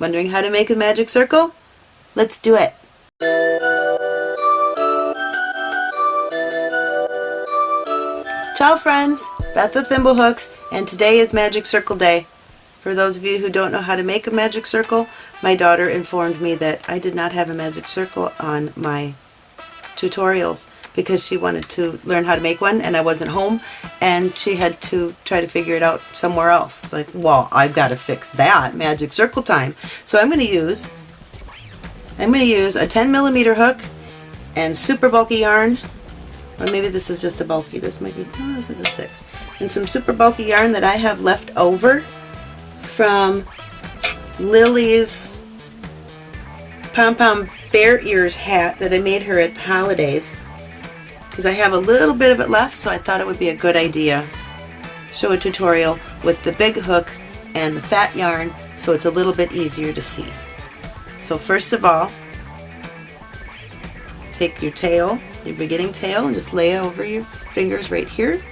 Wondering how to make a magic circle? Let's do it! Ciao friends! Beth with Thimblehooks and today is Magic Circle Day. For those of you who don't know how to make a magic circle, my daughter informed me that I did not have a magic circle on my tutorials because she wanted to learn how to make one and I wasn't home and she had to try to figure it out somewhere else. It's like, well, I've got to fix that. Magic circle time. So I'm going to use I'm going to use a 10 millimeter hook and super bulky yarn or maybe this is just a bulky. This might be, oh, this is a 6. And some super bulky yarn that I have left over from Lily's Pom Pom Bear Ears hat that I made her at the holidays because I have a little bit of it left so I thought it would be a good idea show a tutorial with the big hook and the fat yarn so it's a little bit easier to see. So first of all take your tail, your beginning tail and just lay it over your fingers right here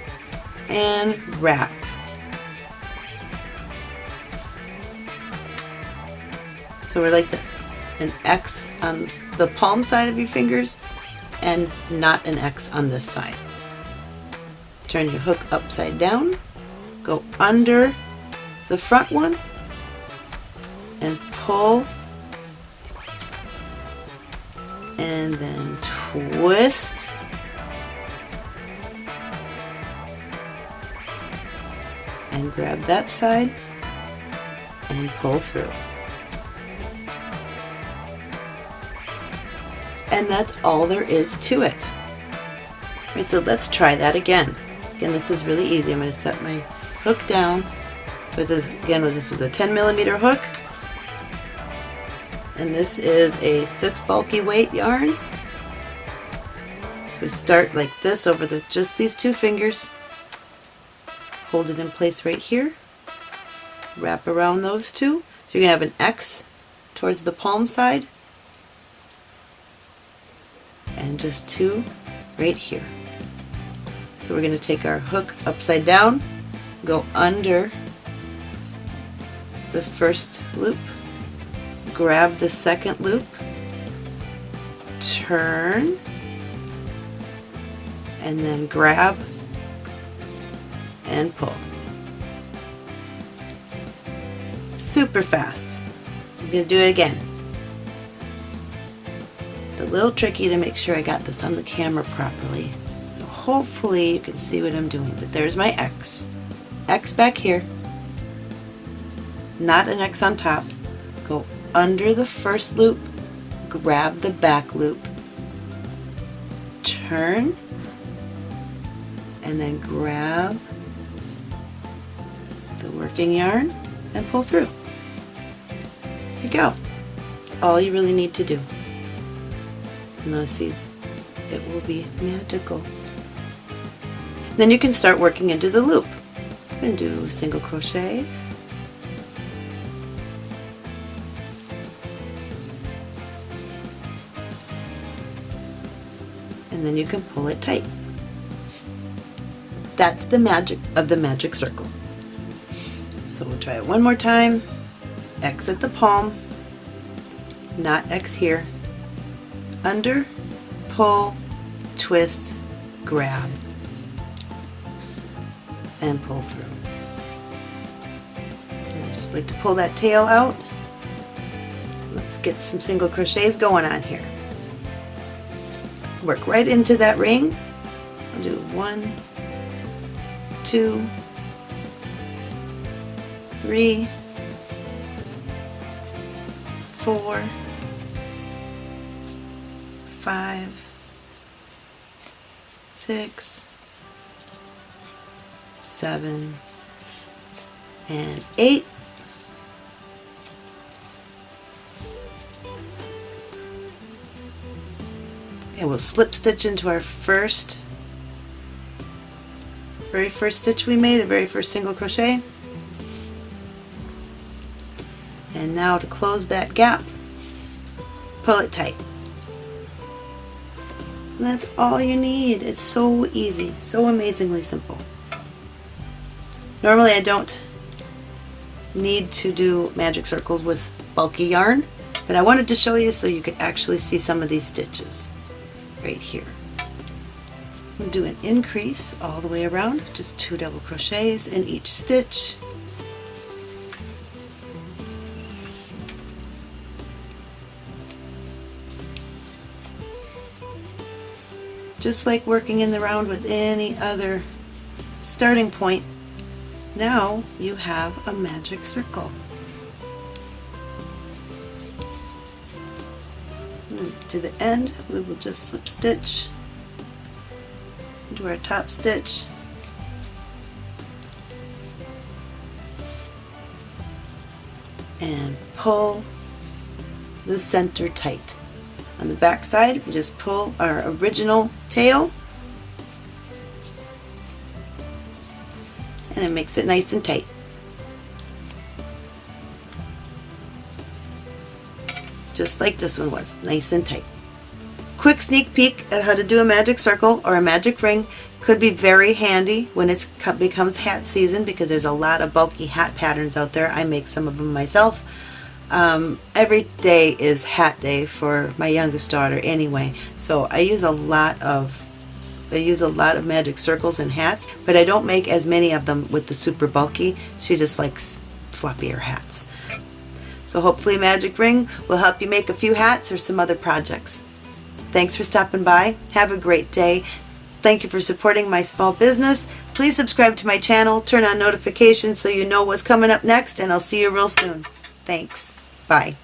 and wrap. So we're like this, an X on the palm side of your fingers and not an X on this side. Turn your hook upside down, go under the front one, and pull, and then twist, and grab that side and pull through. And that's all there is to it. So let's try that again. Again, this is really easy. I'm going to set my hook down. With this, again, this was a 10 millimeter hook, and this is a six bulky weight yarn. So we start like this over the, just these two fingers. Hold it in place right here. Wrap around those two. So you're going to have an X towards the palm side and just two right here. So we're going to take our hook upside down, go under the first loop, grab the second loop, turn, and then grab and pull. Super fast. I'm going to do it again a little tricky to make sure I got this on the camera properly. So hopefully you can see what I'm doing. But there's my X. X back here. Not an X on top. Go under the first loop, grab the back loop, turn, and then grab the working yarn and pull through. There you go. That's all you really need to do. See, it will be magical. Then you can start working into the loop and do single crochets. And then you can pull it tight. That's the magic of the magic circle. So we'll try it one more time. Exit the palm, not X here, under, pull, twist, grab, and pull through. And just like to pull that tail out. Let's get some single crochets going on here. Work right into that ring. I'll do one, two, three, four, five, six, seven, and eight. Okay, we'll slip stitch into our first, very first stitch we made, a very first single crochet. And now to close that gap, pull it tight. And that's all you need. It's so easy, so amazingly simple. Normally I don't need to do magic circles with bulky yarn. But I wanted to show you so you could actually see some of these stitches right here. I'm do an increase all the way around, just two double crochets in each stitch. Just like working in the round with any other starting point, now you have a magic circle. To the end, we will just slip stitch into our top stitch and pull the center tight. On the back side, we just pull our original tail and it makes it nice and tight. Just like this one was, nice and tight. Quick sneak peek at how to do a magic circle or a magic ring could be very handy when it becomes hat season because there's a lot of bulky hat patterns out there. I make some of them myself. Um, every day is hat day for my youngest daughter anyway, so I use a lot of I use a lot of magic circles and hats, but I don't make as many of them with the super bulky. She just likes floppier hats. So hopefully Magic Ring will help you make a few hats or some other projects. Thanks for stopping by. Have a great day. Thank you for supporting my small business. Please subscribe to my channel, turn on notifications so you know what's coming up next, and I'll see you real soon. Thanks. Bye.